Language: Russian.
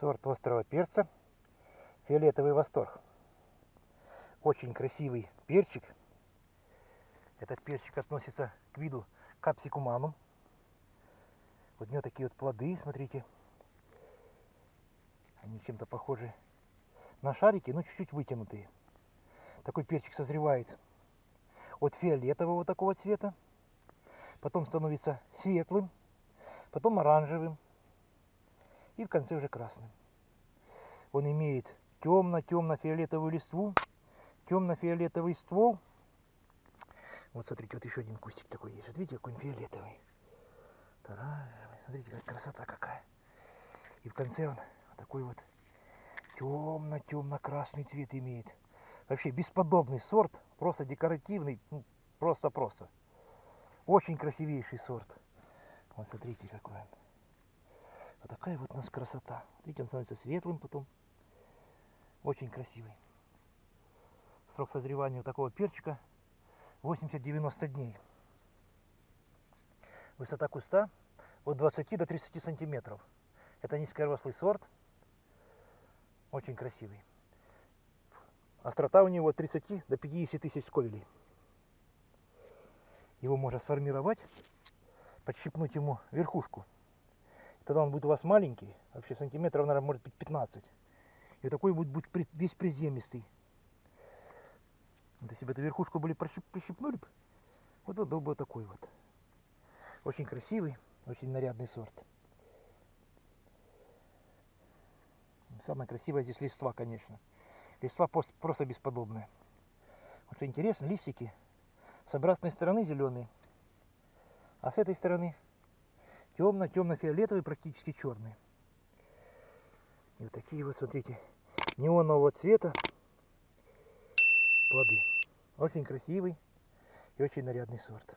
Сорт острого перца. Фиолетовый восторг. Очень красивый перчик. Этот перчик относится к виду капсикуманум. Вот у него такие вот плоды, смотрите. Они чем-то похожи на шарики, но чуть-чуть вытянутые. Такой перчик созревает от фиолетового такого цвета. Потом становится светлым, потом оранжевым и в конце уже красным. Он имеет темно-темно-фиолетовую листву, темно-фиолетовый ствол. Вот смотрите, вот еще один кустик такой есть. Вот видите, какой он фиолетовый. Смотрите, какая красота какая. И в конце он такой вот темно-темно-красный цвет имеет. Вообще бесподобный сорт, просто декоративный, ну, просто-просто. Очень красивейший сорт. Вот смотрите, какой он. Вот такая вот у нас красота. Видите, он становится светлым потом. Очень красивый. Срок созревания у такого перчика 80-90 дней. Высота куста от 20 до 30 сантиметров. Это низкорослый сорт. Очень красивый. Острота у него от 30 до 50 тысяч сковелей. Его можно сформировать, подщипнуть ему верхушку Тогда он будет у вас маленький, вообще сантиметров, наверное, может быть 15. И такой будет, будет весь приземистый. Вот если бы эту верхушку были прищипнули бы, вот он был бы такой вот. Очень красивый, очень нарядный сорт. Самое красивое здесь листва, конечно. Листва просто бесподобная. Вот что интересно, листики с обратной стороны зеленые, а с этой стороны темно-темно-фиолетовый, практически черный. И вот такие вот, смотрите, неонового цвета плоды. Очень красивый и очень нарядный сорт.